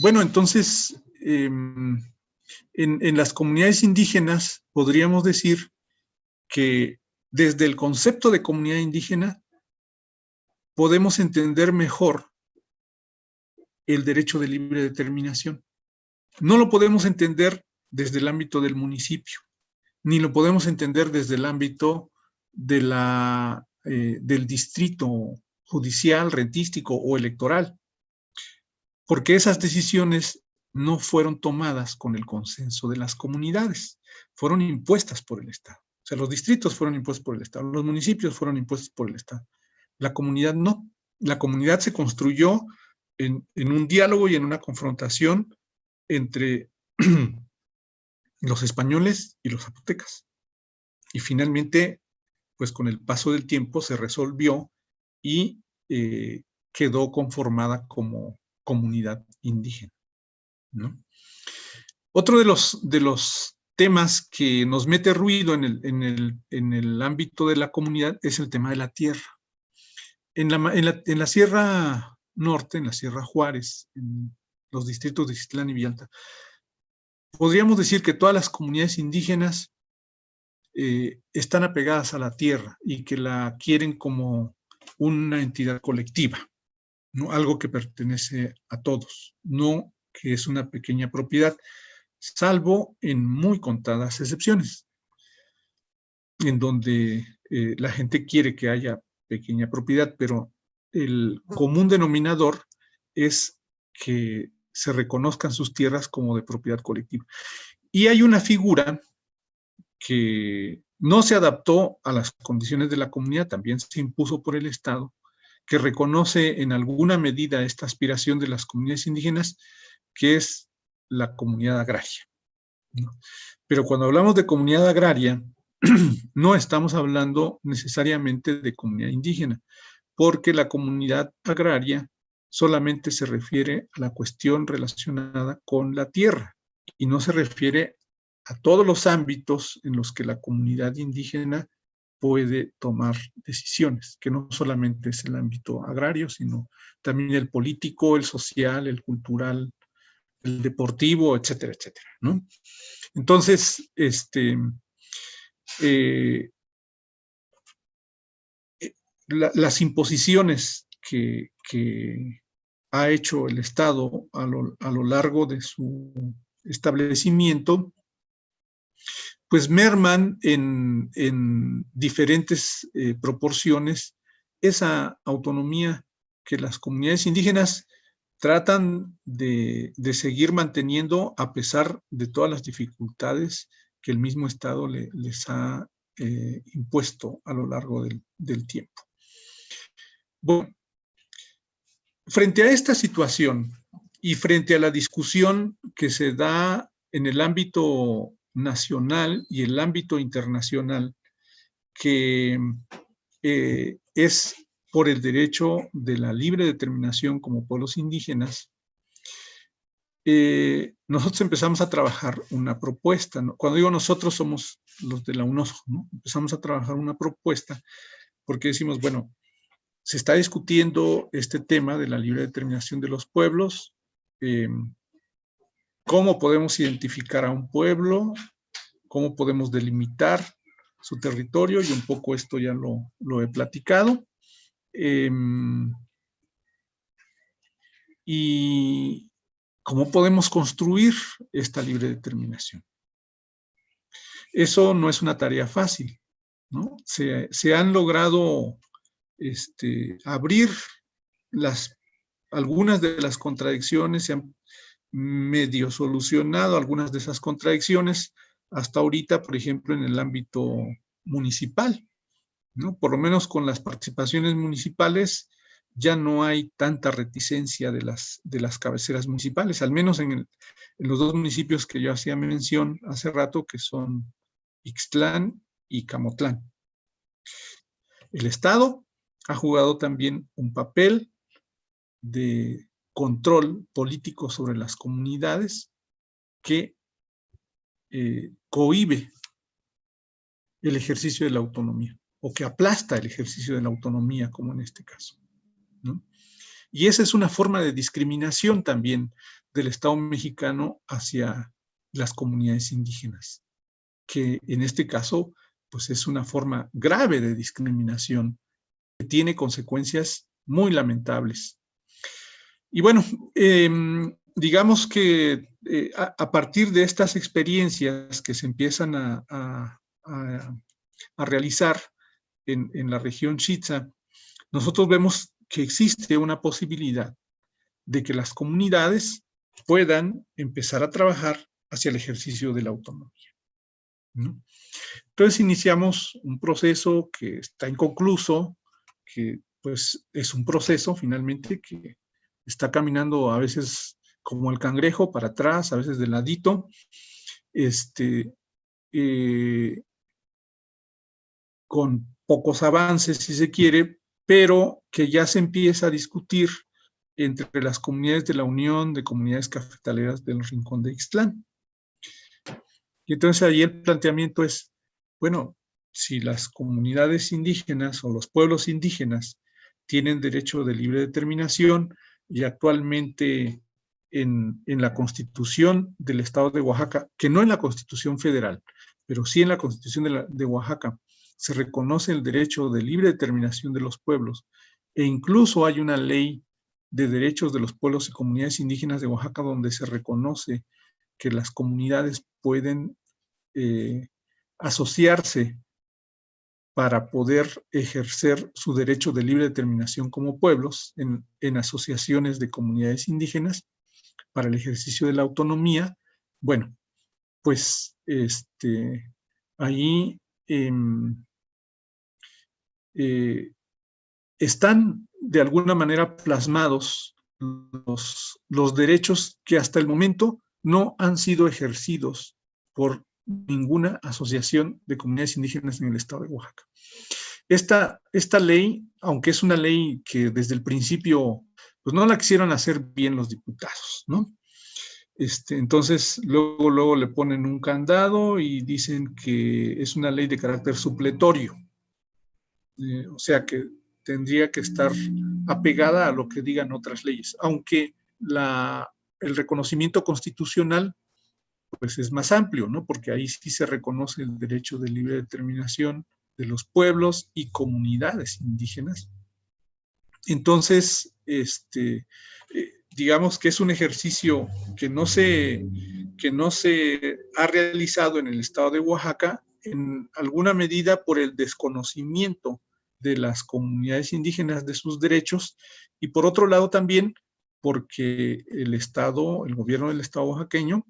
bueno, entonces, em, en, las comunidades indígenas podríamos decir que desde el concepto de comunidad indígena podemos entender mejor el derecho de libre determinación. No lo podemos entender desde el ámbito del municipio, ni lo podemos entender desde el ámbito de la, eh, del distrito judicial, rentístico o electoral, porque esas decisiones no fueron tomadas con el consenso de las comunidades, fueron impuestas por el Estado. O sea, los distritos fueron impuestos por el Estado, los municipios fueron impuestos por el Estado. La comunidad no. La comunidad se construyó en, un diálogo y en una confrontación entre los españoles y los zapotecas. Y finalmente, pues con el paso del tiempo se resolvió y eh, quedó conformada como comunidad indígena. ¿no? Otro de los, de los temas que nos mete ruido en el, en, el, en el, ámbito de la comunidad es el tema de la tierra. En la, en la, en la Sierra Norte, en la Sierra Juárez, en los distritos de Citlán y Villalta, podríamos decir que todas las comunidades indígenas eh, están apegadas a la tierra y que la quieren como una entidad colectiva, algo que pertenece a todos, no que es una pequeña propiedad, salvo en muy contadas excepciones, en donde eh, la gente quiere que haya pequeña propiedad, pero el común denominador es que se reconozcan sus tierras como de propiedad colectiva. Y hay una figura que no se adaptó a las condiciones de la comunidad, también se impuso por el Estado, que reconoce en alguna medida esta aspiración de las comunidades indígenas, que es la comunidad agraria. Pero cuando hablamos de comunidad agraria, no estamos hablando necesariamente de comunidad indígena, porque la comunidad agraria solamente se refiere a la cuestión relacionada con la tierra y no se refiere a todos los ámbitos en los que la comunidad indígena puede tomar decisiones, que no solamente es el ámbito agrario, sino también el político, el social, el cultural, el deportivo, etcétera, etcétera. Entonces, este, eh, eh, las imposiciones que, ha hecho el Estado a lo largo de su establecimiento, pues merman en, en diferentes eh, proporciones esa autonomía que las comunidades indígenas tratan de, de, seguir manteniendo a pesar de todas las dificultades que el mismo Estado le, les ha eh, impuesto a lo largo del, del tiempo. Bueno, Frente a esta situación y frente a la discusión que se da en el ámbito nacional y el ámbito internacional, que eh, es por el derecho de la libre determinación como pueblos indígenas, eh, nosotros empezamos a trabajar una propuesta. Cuando digo nosotros somos los de la UNOSO, ¿no? empezamos a trabajar una propuesta porque decimos, bueno, se está discutiendo este tema de la libre determinación de los pueblos, eh, cómo podemos identificar a un pueblo, cómo podemos delimitar su territorio, y un poco esto ya lo, he platicado. Em, y cómo podemos construir esta libre determinación. Eso no es una tarea fácil, ¿no? Se, han logrado este, abrir las, algunas de las contradicciones, se han medio solucionado algunas de esas contradicciones hasta ahorita, por ejemplo, en el ámbito municipal, ¿no? Por lo menos con las participaciones municipales ya no hay tanta reticencia de las, de las cabeceras municipales, al menos en, en los dos municipios que yo hacía mención hace rato, que son Ixtlán y Camotlán. El Estado ha jugado también un papel de control político sobre las comunidades que eh, cohibe el ejercicio de la autonomía o que aplasta el ejercicio de la autonomía, como en este caso. Y esa es una forma de discriminación también del Estado mexicano hacia las comunidades indígenas, que en este caso pues es una forma grave de discriminación que tiene consecuencias muy lamentables. Y bueno, em, digamos que eh, a, partir de estas experiencias que se empiezan a, realizar en, en, la región Chitza, nosotros vemos que existe una posibilidad de que las comunidades puedan empezar a trabajar hacia el ejercicio de la autonomía. Entonces iniciamos un proceso que está inconcluso, que pues es un proceso finalmente que está caminando a veces como el cangrejo para atrás, a veces de ladito, este, eh, con pocos avances si se quiere, pero que ya se empieza a discutir entre las comunidades de la Unión de Comunidades Cafetaleras del Rincón de Ixtlán. Y entonces ahí el planteamiento es, bueno, si las comunidades indígenas o los pueblos indígenas tienen derecho de libre determinación y actualmente en, la Constitución del Estado de Oaxaca, que no en la Constitución Federal, pero sí en la Constitución de, de Oaxaca, se reconoce el derecho de libre determinación de los pueblos e incluso hay una ley de derechos de los pueblos y comunidades indígenas de Oaxaca donde se reconoce que las comunidades pueden eh, asociarse para poder ejercer su derecho de libre determinación como pueblos en, asociaciones de comunidades indígenas para el ejercicio de la autonomía. Bueno, pues este, ahí em, eh, están de alguna manera plasmados los, los derechos que hasta el momento no han sido ejercidos por ninguna asociación de comunidades indígenas en el estado de Oaxaca. Esta, esta ley, aunque es una ley que desde el principio, pues no la quisieron hacer bien los diputados, ¿no? Este, entonces, luego, luego le ponen un candado y dicen que es una ley de carácter supletorio. Eh, o sea que tendría que estar apegada a lo que digan otras leyes, aunque la, el reconocimiento constitucional pues es más amplio, ¿no? Porque ahí sí se reconoce el derecho de libre determinación de los pueblos y comunidades indígenas. Entonces, este, eh, digamos que es un ejercicio que no, se, que no se ha realizado en el estado de Oaxaca en alguna medida por el desconocimiento de las comunidades indígenas de sus derechos y por otro lado también porque el Estado, el gobierno del Estado oaxaqueño,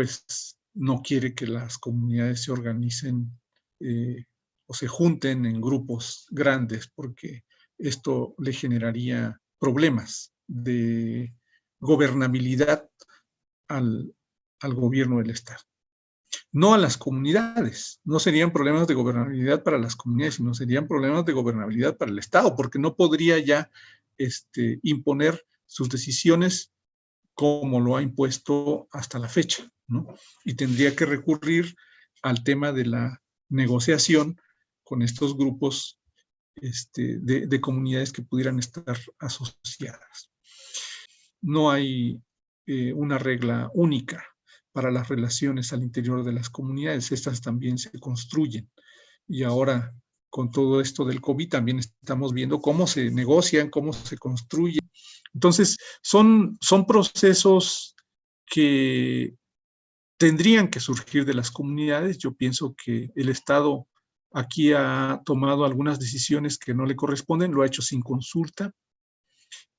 pues no quiere que las comunidades se organicen eh, o se junten en grupos grandes porque esto le generaría problemas de gobernabilidad al, al gobierno del Estado. No a las comunidades, no serían problemas de gobernabilidad para las comunidades, sino serían problemas de gobernabilidad para el Estado, porque no podría ya este, imponer sus decisiones como lo ha impuesto hasta la fecha. Y tendría que recurrir al tema de la negociación con estos grupos este, de, comunidades que pudieran estar asociadas. No hay eh, una regla única para las relaciones al interior de las comunidades, estas también se construyen. Y ahora, con todo esto del COVID, también estamos viendo cómo se negocian, cómo se construyen. Entonces, son, son procesos que tendrían que surgir de las comunidades. Yo pienso que el Estado aquí ha tomado algunas decisiones que no le corresponden, lo ha hecho sin consulta.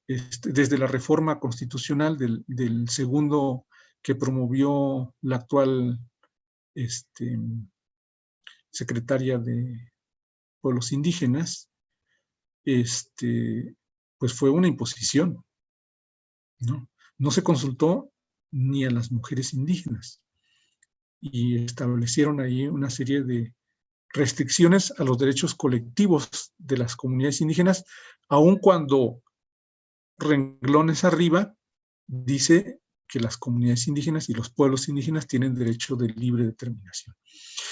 Este, desde la reforma constitucional del, segundo que promovió la actual este, secretaria de Pueblos Indígenas, este, pues fue una imposición. ¿no? no se consultó ni a las mujeres indígenas y establecieron ahí una serie de restricciones a los derechos colectivos de las comunidades indígenas, aun cuando renglones arriba dice que las comunidades indígenas y los pueblos indígenas tienen derecho de libre determinación.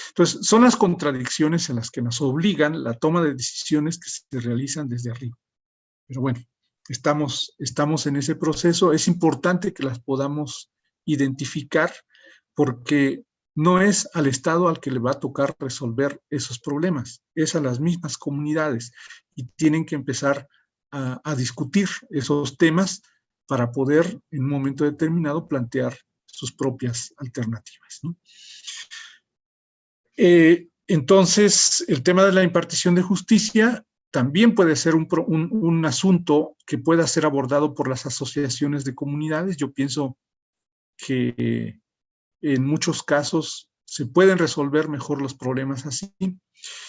Entonces, son las contradicciones en las que nos obligan la toma de decisiones que se realizan desde arriba. Pero bueno, estamos, estamos en ese proceso. Es importante que las podamos identificar porque no es al Estado al que le va a tocar resolver esos problemas, es a las mismas comunidades y tienen que empezar a, discutir esos temas para poder en un momento determinado plantear sus propias alternativas. Eh, entonces, el tema de la impartición de justicia también puede ser un, un, asunto que pueda ser abordado por las asociaciones de comunidades. Yo pienso que en muchos casos se pueden resolver mejor los problemas así,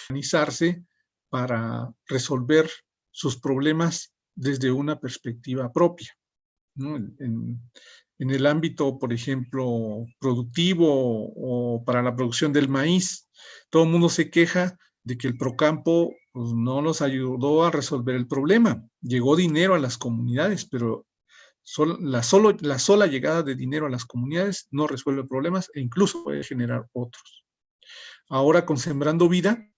organizarse para resolver sus problemas desde una perspectiva propia. En, el ámbito, por ejemplo, productivo o para la producción del maíz, todo el mundo se queja de que el Procampo pues, no nos ayudó a resolver el problema. Llegó dinero a las comunidades, pero la, la sola llegada de dinero a las comunidades no resuelve problemas e incluso puede generar otros. Ahora con Sembrando Vida,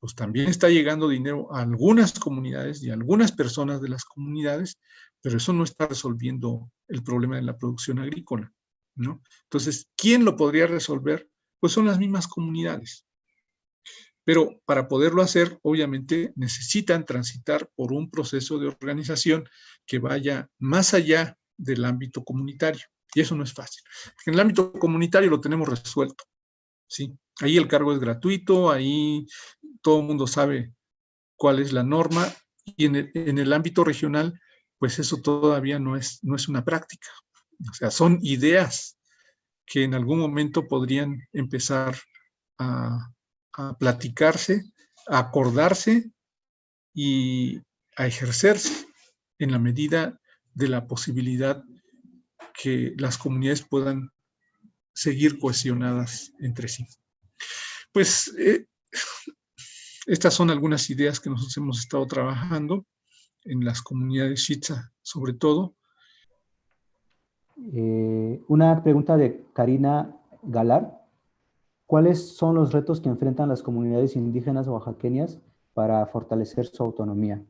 pues también está llegando dinero a algunas comunidades y algunas personas de las comunidades, pero eso no está resolviendo el problema de la producción agrícola, ¿no? Entonces, ¿quién lo podría resolver? Pues son las mismas comunidades. Pero para poderlo hacer, obviamente, necesitan transitar por un proceso de organización que vaya más allá del ámbito comunitario. Y eso no es fácil. En el ámbito comunitario lo tenemos resuelto. ¿sí? Ahí el cargo es gratuito, ahí todo el mundo sabe cuál es la norma. Y en el, ámbito regional, pues eso todavía no es, no es una práctica. O sea, son ideas que en algún momento podrían empezar a, a platicarse, a acordarse y a ejercerse en la medida de la posibilidad que las comunidades puedan seguir cohesionadas entre sí. Pues eh, estas son algunas ideas que nosotros hemos estado trabajando en las comunidades Shitza, sobre todo. Eh, una pregunta de Karina Galar. ¿Cuáles son los retos que enfrentan las comunidades indígenas oaxaqueñas para fortalecer su autonomía?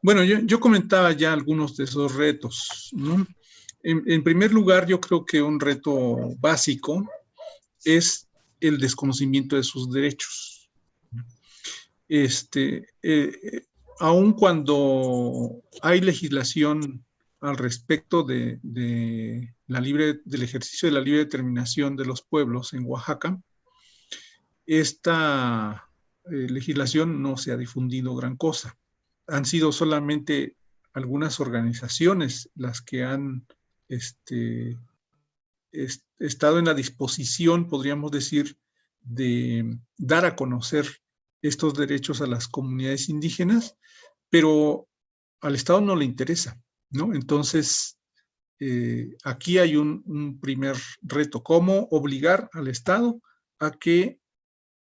Bueno, yo, comentaba ya algunos de esos retos. En, primer lugar, yo creo que un reto básico es el desconocimiento de sus derechos. Este, eh, aun cuando hay legislación al respecto de, la libre, del ejercicio de la libre determinación de los pueblos en Oaxaca, esta eh, legislación no se ha difundido gran cosa. Han sido solamente algunas organizaciones las que han este, estado en la disposición, podríamos decir, de dar a conocer estos derechos a las comunidades indígenas, pero al Estado no le interesa. Entonces, eh, aquí hay un, primer reto, cómo obligar al Estado a que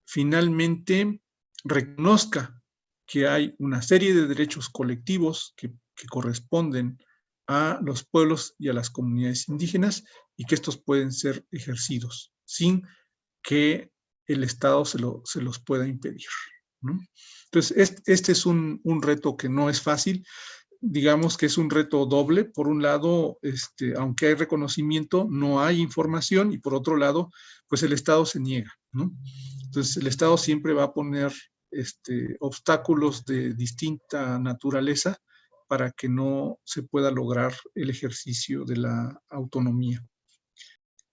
finalmente reconozca que hay una serie de derechos colectivos que, corresponden a los pueblos y a las comunidades indígenas y que estos pueden ser ejercidos sin que el Estado se, los pueda impedir. Entonces, este, es un, un, reto que no es fácil digamos que es un reto doble. Por un lado, este, aunque hay reconocimiento, no hay información y por otro lado, pues el Estado se niega. Entonces el Estado siempre va a poner este, obstáculos de distinta naturaleza para que no se pueda lograr el ejercicio de la autonomía.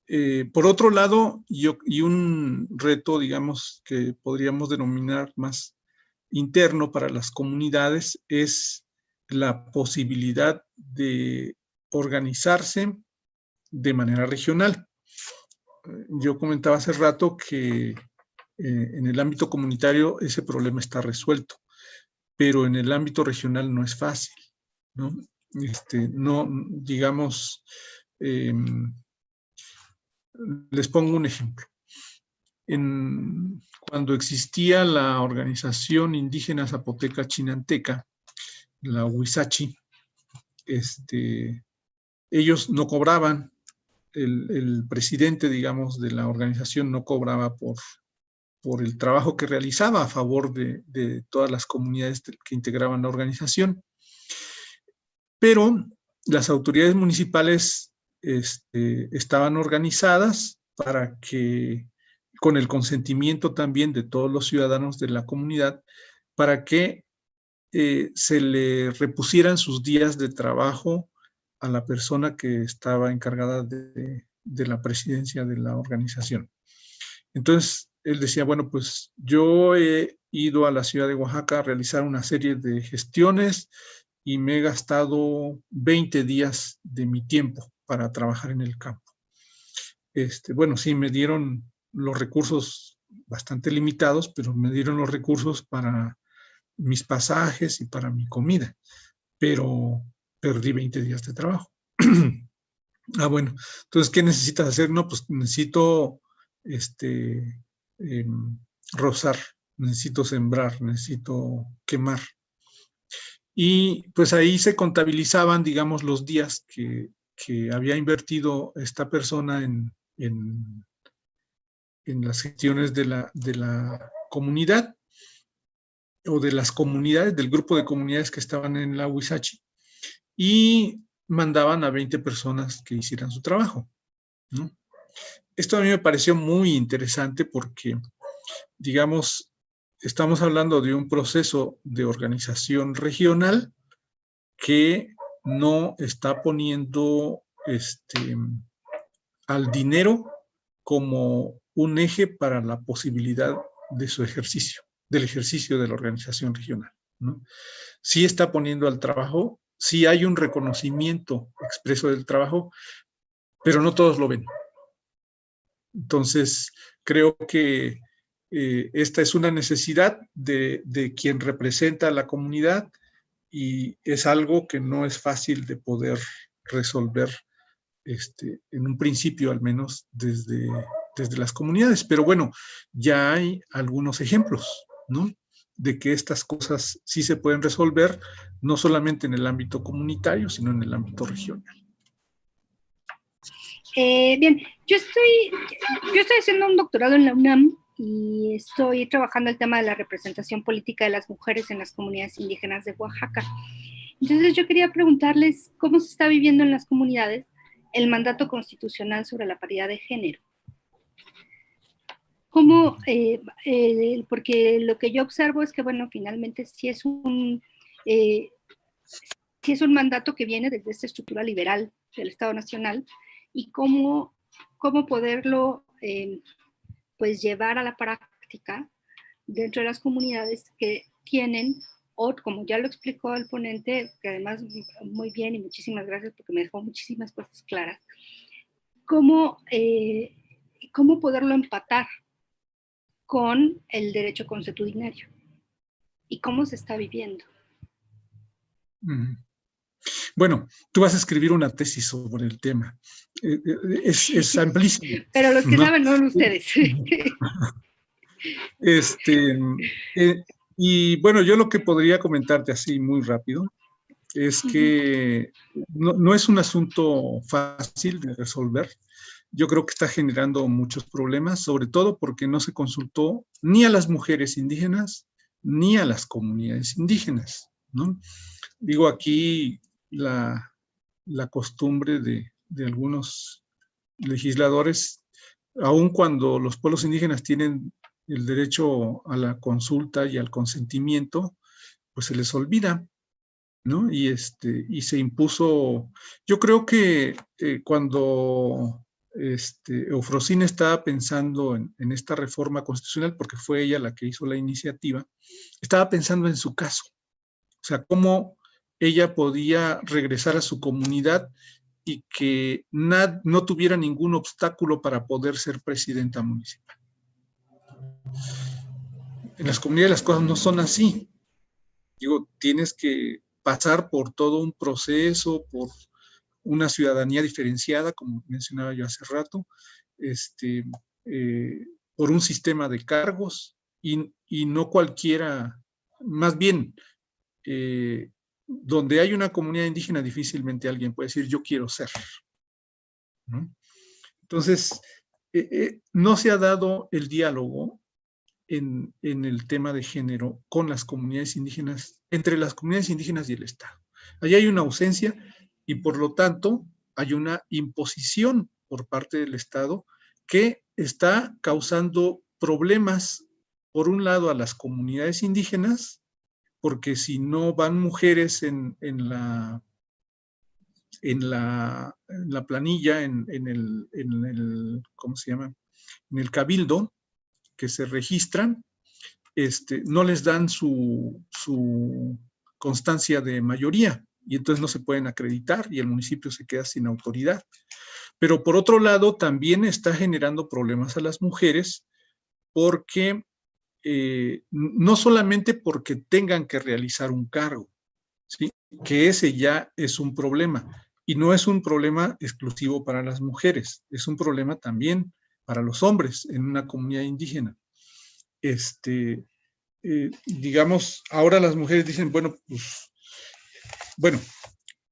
Eh, por otro lado, y un reto, digamos, que podríamos denominar más interno para las comunidades es la posibilidad de organizarse de manera regional. Yo comentaba hace rato que eh, en el ámbito comunitario ese problema está resuelto, pero en el ámbito regional no es fácil. No, este, no digamos, em, les pongo un ejemplo. En, cuando existía la organización indígena zapoteca chinanteca, la Huizachi, este, ellos no cobraban, el, presidente, digamos, de la organización no cobraba por, por el trabajo que realizaba a favor de, todas las comunidades que integraban la organización. pero las autoridades municipales este, estaban organizadas para que, con el consentimiento también de todos los ciudadanos de la comunidad, para que eh, se le repusieran sus días de trabajo a la persona que estaba encargada de, la presidencia de la organización. Entonces, él decía, bueno, pues yo he ido a la ciudad de Oaxaca a realizar una serie de gestiones y me he gastado 20 días de mi tiempo para trabajar en el campo. Este, bueno, sí, me dieron los recursos bastante limitados, pero me dieron los recursos para mis pasajes y para mi comida, pero perdí 20 días de trabajo. ah, bueno, entonces, ¿qué necesitas hacer? No, pues necesito este, em, rozar, necesito sembrar, necesito quemar. Y pues ahí se contabilizaban, digamos, los días que, había invertido esta persona en, en, las gestiones de la, de la comunidad o de las comunidades, del grupo de comunidades que estaban en la Huizachi y mandaban a 20 personas que hicieran su trabajo. Esto a mí me pareció muy interesante porque, digamos, estamos hablando de un proceso de organización regional que no está poniendo este, al dinero como un eje para la posibilidad de su ejercicio, del ejercicio de la organización regional. ¿no? Sí está poniendo al trabajo sí hay un reconocimiento expreso del trabajo, pero no todos lo ven. Entonces, creo que eh, esta es una necesidad de, quien representa a la comunidad y es algo que no es fácil de poder resolver este, en un principio al menos desde, desde las comunidades. Pero bueno, ya hay algunos ejemplos, de que estas cosas sí se pueden resolver, no solamente en el ámbito comunitario, sino en el ámbito regional. Eh, bien, yo estoy, yo estoy haciendo un doctorado en la UNAM y estoy trabajando el tema de la representación política de las mujeres en las comunidades indígenas de Oaxaca. Entonces yo quería preguntarles cómo se está viviendo en las comunidades el mandato constitucional sobre la paridad de género. ¿Cómo? Eh, eh, porque lo que yo observo es que, bueno, finalmente sí es un, eh, es un mandato que viene desde esta estructura liberal del Estado Nacional y cómo, cómo poderlo pues llevar a la práctica dentro de las comunidades que tienen, o como ya lo explicó el ponente, que además muy bien y muchísimas gracias porque me dejó muchísimas cosas claras, cómo, cómo poderlo empatar con el derecho consuetudinario y cómo se está viviendo. Bueno, tú vas a escribir una tesis sobre el tema. Eh, eh, es, amplísimo. Pero los que saben no son ustedes. este, eh, y bueno, yo lo que podría comentarte así muy rápido es que no, no, es un asunto fácil de resolver yo creo que está generando muchos problemas, sobre todo porque no se consultó ni a las mujeres indígenas ni a las comunidades indígenas. ¿no? Digo aquí la, costumbre de, algunos legisladores, aun cuando los pueblos indígenas tienen el derecho a la consulta y al consentimiento, pues se les olvida, ¿no? Y, este, y se impuso, yo creo que eh, cuando este, Eufrosina estaba pensando en, esta reforma constitucional, porque fue ella la que hizo la iniciativa, estaba pensando en su caso. O sea, cómo ella podía regresar a su comunidad y que no tuviera ningún obstáculo para poder ser presidenta municipal. En las comunidades las cosas no son así. Digo, tienes que pasar por todo un proceso, por una ciudadanía diferenciada, como mencionaba yo hace rato, este, eh, por un sistema de cargos y, no cualquiera, más bien, eh, donde hay una comunidad indígena difícilmente alguien puede decir yo quiero ser. Entonces, eh, no se ha dado el diálogo en, en, el tema de género con las comunidades indígenas, entre las comunidades indígenas y el Estado. Allí hay una ausencia y por lo tanto hay una imposición por parte del Estado que está causando problemas, por un lado, a las comunidades indígenas, porque si no van mujeres en, la, en, la, planilla, en, el, ¿cómo se llama? En el cabildo, que se registran, este, no les dan su, su constancia de mayoría y entonces no se pueden acreditar y el municipio se queda sin autoridad. Pero por otro lado, también está generando problemas a las mujeres porque eh, no solamente porque tengan que realizar un cargo, ¿sí? que ese ya es un problema. Y no es un problema exclusivo para las mujeres, es un problema también para los hombres en una comunidad indígena. Este, eh, digamos, ahora las mujeres dicen, bueno, pues, bueno,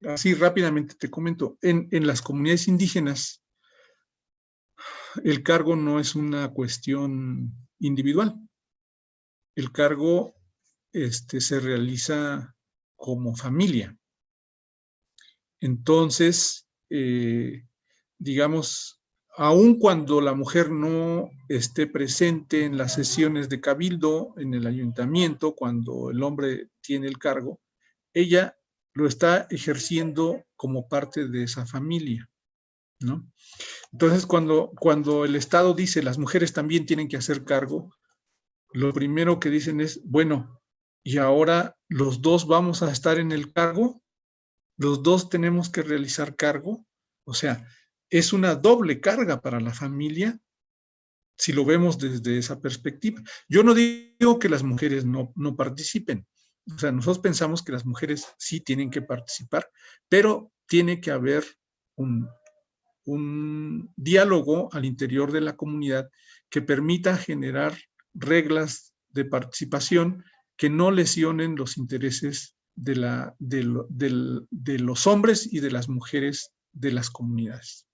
así rápidamente te comento, en, en las comunidades indígenas, el cargo no es una cuestión individual. El cargo este, se realiza como familia. Entonces, eh, digamos, aun cuando la mujer no esté presente en las sesiones de cabildo, en el ayuntamiento, cuando el hombre tiene el cargo, ella lo está ejerciendo como parte de esa familia. ¿no? Entonces, cuando, cuando el Estado dice las mujeres también tienen que hacer cargo, lo primero que dicen es, bueno, y ahora los dos vamos a estar en el cargo, los dos tenemos que realizar cargo, o sea, es una doble carga para la familia si lo vemos desde esa perspectiva. Yo no digo que las mujeres no, no participen, o sea, nosotros pensamos que las mujeres sí tienen que participar, pero tiene que haber un, un diálogo al interior de la comunidad que permita generar reglas de participación que no lesionen los intereses de, la, de, los hombres y de las mujeres de las comunidades.